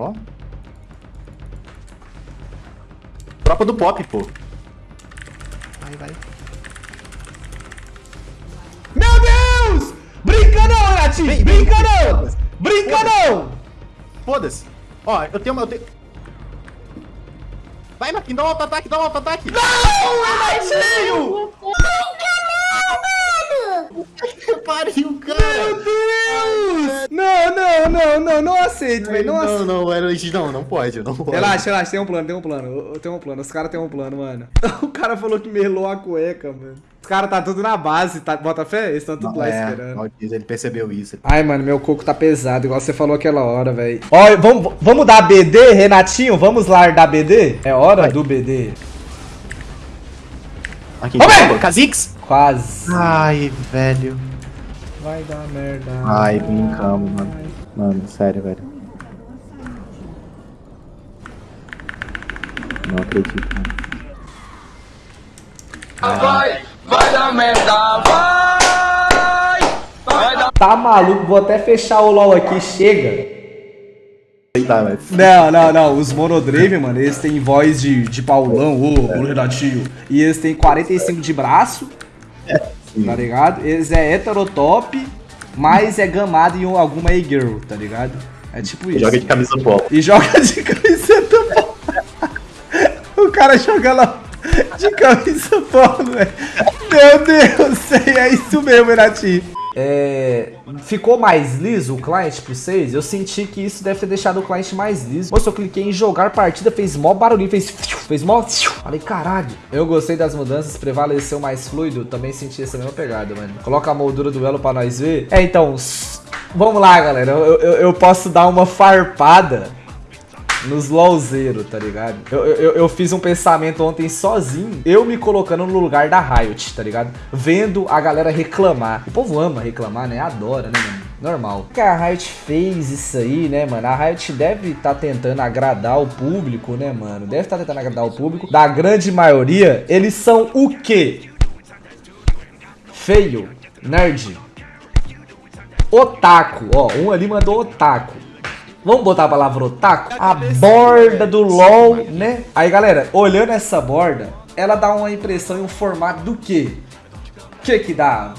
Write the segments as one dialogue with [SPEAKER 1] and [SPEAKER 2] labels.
[SPEAKER 1] Ó. Tropa do pop, pô.
[SPEAKER 2] Vai, vai. Meu Deus! Brinca não, Renatinho! Brinca não! Brinca não!
[SPEAKER 1] Foda-se. Ó, eu tenho uma. Eu tenho... Vai, Marquinhos, dá um auto-ataque, dá um auto-ataque.
[SPEAKER 2] Não, Renatinho!
[SPEAKER 1] Pariu, cara.
[SPEAKER 2] Meu Deus! Não, não, não, não, não aceito, velho. Não
[SPEAKER 1] Não,
[SPEAKER 2] aceito.
[SPEAKER 1] não, era não, não pode, não pode.
[SPEAKER 2] Relaxa, relaxa, tem um plano, tem um plano. Tenho um plano, os caras têm um plano, mano. O cara falou que melou a cueca, mano. Os caras tá tudo na base, tá? Bota fé? Eles estão tudo lá
[SPEAKER 1] é,
[SPEAKER 2] esperando.
[SPEAKER 1] ó, ele percebeu isso.
[SPEAKER 2] Ai, mano, meu coco tá pesado, igual você falou aquela hora, velho. Ó, vamos, vamos dar BD, Renatinho? Vamos lá dar BD? É hora
[SPEAKER 1] Vai.
[SPEAKER 2] do BD.
[SPEAKER 1] Aqui,
[SPEAKER 2] velho!
[SPEAKER 1] Kha'Zix!
[SPEAKER 2] Quase.
[SPEAKER 1] Ai, velho.
[SPEAKER 2] Vai dar merda.
[SPEAKER 1] Ai, brincamos, mano. Mano, sério, velho. Não acredito, mano.
[SPEAKER 3] Vai, vai dar merda, vai! Vai dar
[SPEAKER 2] Tá maluco, vou até fechar o LOL aqui, chega.
[SPEAKER 1] Tá, velho.
[SPEAKER 2] Não, não, não. Os Monodrave, mano, eles têm voz de, de Paulão, ô, ô Renatinho. E eles têm 45 de braço, tá ligado? Eles é heterotop, mas é gamado em alguma A-girl, tá ligado? É tipo isso.
[SPEAKER 1] Joga de camisa polo.
[SPEAKER 2] E joga de camiseta polo. o cara joga lá de camisa polo, velho. Meu Deus, é isso mesmo, Renatinho. É, ficou mais liso o client pra vocês? Eu senti que isso deve ter deixado o client mais liso. Moço, eu cliquei em jogar partida, fez mó barulhinho, fez, fez mó... Falei, caralho. Eu gostei das mudanças, prevaleceu mais fluido. Também senti essa mesma pegada, mano. Coloca a moldura do elo pra nós ver. É, então, vamos lá, galera. Eu, eu, eu posso dar uma farpada nos LOLzeiros, tá ligado? Eu, eu, eu fiz um pensamento ontem sozinho, eu me colocando no lugar da Riot, tá ligado? Vendo a galera reclamar. O povo ama reclamar, né? Adora, né, mano? Normal. Que a Riot fez isso aí, né, mano? A Riot deve estar tentando agradar o público, né, mano? Deve estar tentando agradar o público. Da grande maioria, eles são o quê? Feio, nerd, otaku. Ó, um ali mandou otaku. Vamos botar a palavra otaku? A borda do LOL, né? Aí, galera, olhando essa borda, ela dá uma impressão e um formato do quê? O que que dá?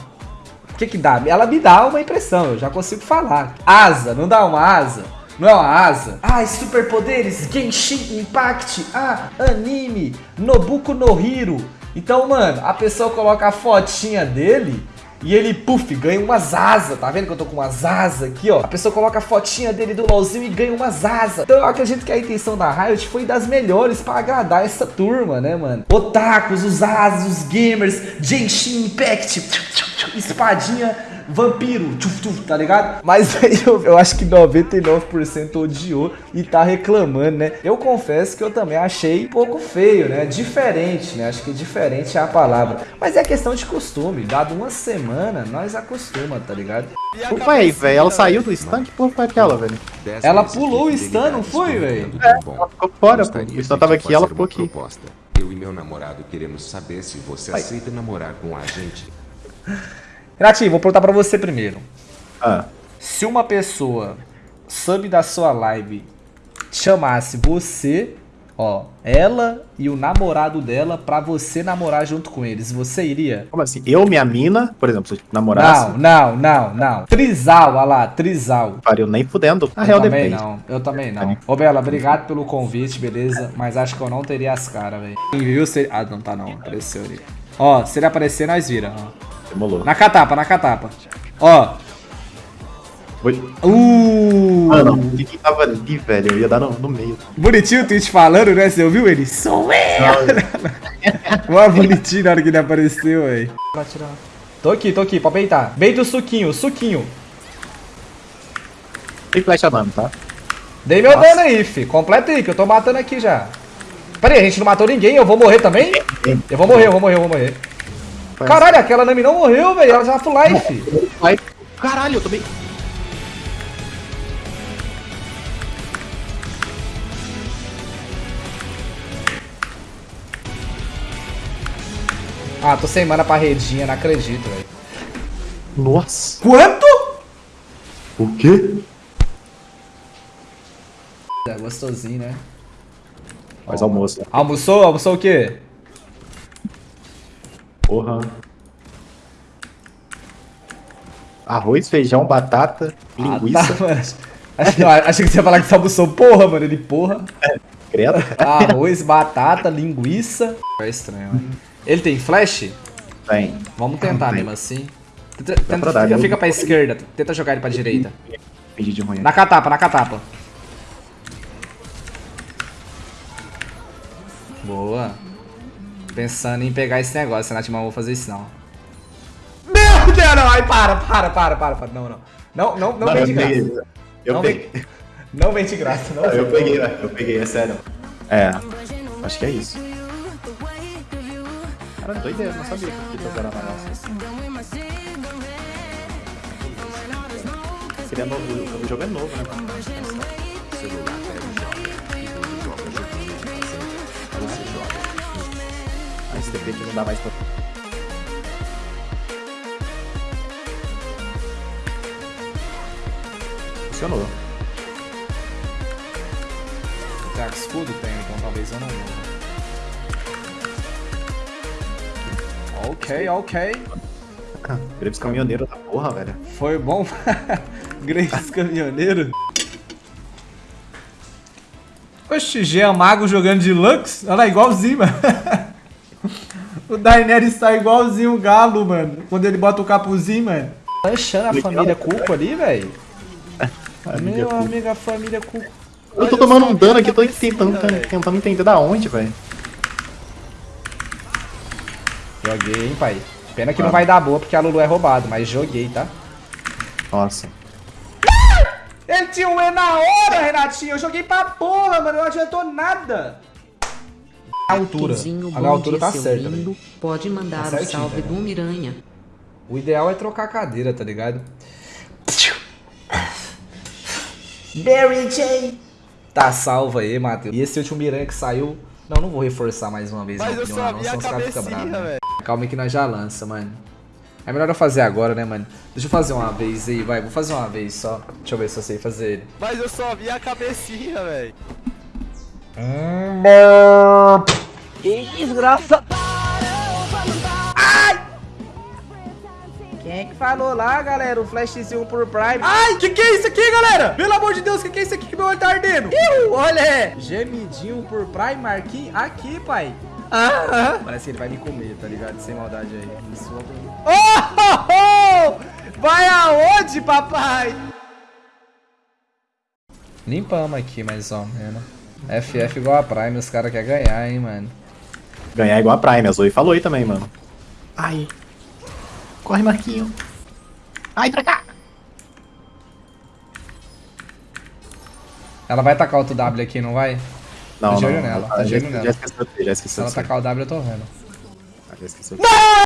[SPEAKER 2] O que que dá? Ela me dá uma impressão, eu já consigo falar. Asa, não dá uma asa? Não é uma asa? Ah, superpoderes, Genshin Impact, ah, anime, Nobuko no Hiro. Então, mano, a pessoa coloca a fotinha dele e ele, puf, ganha umas asas. Tá vendo que eu tô com umas asas aqui, ó? A pessoa coloca a fotinha dele do LOLzinho e ganha umas asas. Então eu acredito que a intenção da Riot foi das melhores pra agradar essa turma, né, mano? Otakus, os asas, os gamers, Genshin Impact, espadinha, vampiro, tchuf, tchuf, tá ligado? Mas aí eu, eu acho que 99% odiou e tá reclamando, né? Eu confesso que eu também achei um pouco feio, né? Diferente, né? Acho que diferente é a palavra. Mas é questão de costume. Dado uma semana, nós acostuma, tá ligado?
[SPEAKER 1] Ué, aí, velho, ela saiu do stand? Que porra foi aquela, velho?
[SPEAKER 2] Ela pulou o stun, não foi, velho?
[SPEAKER 1] Ela ficou fora, pô. O stand tava aqui, ela ficou aqui.
[SPEAKER 4] Proposta. Eu e meu namorado queremos saber se você aceita namorar com a gente.
[SPEAKER 2] Renatinho, vou perguntar pra você primeiro.
[SPEAKER 1] Ah,
[SPEAKER 2] Se uma pessoa sub da sua live chamasse você, ó, ela e o namorado dela pra você namorar junto com eles, você iria?
[SPEAKER 1] como assim? Eu, minha mina, por exemplo, se eu namorasse,
[SPEAKER 2] Não, não, não, não. Trisal, olha lá, Trisal.
[SPEAKER 1] pariu nem fudendo. Na
[SPEAKER 2] Eu
[SPEAKER 1] real,
[SPEAKER 2] também
[SPEAKER 1] depende.
[SPEAKER 2] não, eu também não. Ô Bela, obrigado pelo convite, beleza? Mas acho que eu não teria as caras, velho. Viu? Se... Ah, não tá não, apareceu ali. Ó, se ele aparecer, nós vira, ó.
[SPEAKER 1] Demolou.
[SPEAKER 2] Na catapa, na catapa. Ó.
[SPEAKER 1] Oi.
[SPEAKER 2] Uh!
[SPEAKER 1] Ah, não. Quem tava ali, velho? Eu ia dar no, no meio.
[SPEAKER 2] Bonitinho o tweet falando, né? Você ouviu ele? Sou eu! Mó bonitinho na hora que ele apareceu, velho. Tô aqui, tô aqui, pra beitar. Beita o suquinho, suquinho.
[SPEAKER 1] Tem flecha dano, tá?
[SPEAKER 2] Dei meu
[SPEAKER 1] Nossa.
[SPEAKER 2] dano aí, fi. Completa aí, que eu tô matando aqui já. Pera aí, a gente não matou ninguém, eu vou morrer também? Eu vou morrer, eu vou morrer, eu vou morrer. Caralho, aquela Nami não morreu, velho. Ela já full life.
[SPEAKER 1] Vai. Caralho, eu tomei.
[SPEAKER 2] Ah, tô sem mana pra redinha, não acredito, velho.
[SPEAKER 1] Nossa.
[SPEAKER 2] Quanto?
[SPEAKER 1] O quê?
[SPEAKER 2] É gostosinho, né?
[SPEAKER 1] Faz almoço.
[SPEAKER 2] Almoçou? Almoçou o quê?
[SPEAKER 1] Porra. Arroz, feijão, batata, linguiça.
[SPEAKER 2] Ah, tá, mano. Achei, que você ia falar que você almoçou porra, mano. Ele porra.
[SPEAKER 1] Credo.
[SPEAKER 2] Arroz, batata, linguiça. É estranho, mano. Ele tem flash?
[SPEAKER 1] Tem.
[SPEAKER 2] Vamos tentar
[SPEAKER 1] Tem.
[SPEAKER 2] mesmo assim. Tenta, tenta-
[SPEAKER 1] pra dar,
[SPEAKER 2] fica, fica pra esquerda. Tenta jogar ele pra direita.
[SPEAKER 1] Fingi de ruim.
[SPEAKER 2] Na catapa, na catapa. Boa. Pensando em pegar esse negócio, Nath, mas não vou fazer isso não. Meu Deus, não. Ai, para, para, para, para, para. Não, não. Não, não, não vem de graça.
[SPEAKER 1] Eu
[SPEAKER 2] Não
[SPEAKER 1] peguei.
[SPEAKER 2] Não vem de graça, não.
[SPEAKER 1] Eu peguei, velho. Eu peguei, é sério. É. Acho que é isso. Cara, doideira, não sabia que tô na nossa. Seria novo, o jogo é novo, né?
[SPEAKER 4] Celular
[SPEAKER 1] STP que não dá mais pra. Funcionou.
[SPEAKER 2] Tá, escudo tem, então talvez eu não. Ok, ok.
[SPEAKER 1] Greves caminhoneiro da porra, velho.
[SPEAKER 2] Foi bom. Graves Caminhoneiro. Oxi, Jean Mago jogando de Lux? Olha lá, igualzinho, mano. o Daenerys tá igualzinho o Galo, mano. Quando ele bota o capuzinho, mano. Tá achando a família Cuco ali, velho? Meu
[SPEAKER 1] Cuco.
[SPEAKER 2] amigo, a família Cuco.
[SPEAKER 1] Eu tô tomando um dano aqui, tô tentando, tentando entender da onde, velho.
[SPEAKER 2] Joguei, hein, pai. Pena que não vai dar boa porque a Lulu é roubado, mas joguei, tá?
[SPEAKER 1] Nossa.
[SPEAKER 2] Ele tinha um E na hora, Renatinho. Eu joguei pra porra, mano. Não adiantou nada. A altura. A altura
[SPEAKER 5] dia,
[SPEAKER 2] tá certa,
[SPEAKER 5] lindo. Pode mandar
[SPEAKER 2] Tá
[SPEAKER 5] o salve
[SPEAKER 2] velho.
[SPEAKER 5] do Miranha.
[SPEAKER 2] O ideal é trocar a cadeira, tá ligado? Mary Jane. Tá salvo aí, Matheus. E esse último Miranha que saiu. Não, não vou reforçar mais uma vez.
[SPEAKER 6] Mas
[SPEAKER 2] opinião,
[SPEAKER 6] só
[SPEAKER 2] não,
[SPEAKER 6] vi a
[SPEAKER 2] senão os caras ficam
[SPEAKER 6] cabecinha,
[SPEAKER 2] bravos, né? Calma aí que nós já lança, mano. É melhor eu fazer agora, né, mano? Deixa eu fazer uma vez aí, vai. Vou fazer uma vez só. Deixa eu ver se eu sei fazer ele.
[SPEAKER 6] Mas eu só vi a cabecinha, velho.
[SPEAKER 2] Quem é que falou lá, galera? O flashzinho por Prime. Ai, que que é isso aqui, galera? Pelo amor de Deus, que que é isso aqui que meu olho tá ardendo? Iu, olha! Gemidinho por Prime, Marquinhos. Aqui, pai. Ah, Parece que ele vai me comer, tá ligado? Sem maldade aí. Isso, oh, oh, oh! Vai aonde, papai? Limpamos aqui, mais ou menos. FF igual a Prime, os caras querem ganhar, hein, mano.
[SPEAKER 1] Ganhar igual a Prime, a Zoe falou aí também, mano. Ai. Corre, Marquinho. Ai, pra cá.
[SPEAKER 2] Ela vai tacar outro W aqui, não vai?
[SPEAKER 1] Não,
[SPEAKER 2] Tá de
[SPEAKER 1] não.
[SPEAKER 2] olho nela, tá de olho nela.
[SPEAKER 1] já esqueceu, já
[SPEAKER 2] Se
[SPEAKER 1] esqueceu.
[SPEAKER 2] ela
[SPEAKER 1] de você.
[SPEAKER 2] tacar o W, eu tô vendo.
[SPEAKER 1] Já esqueceu. você.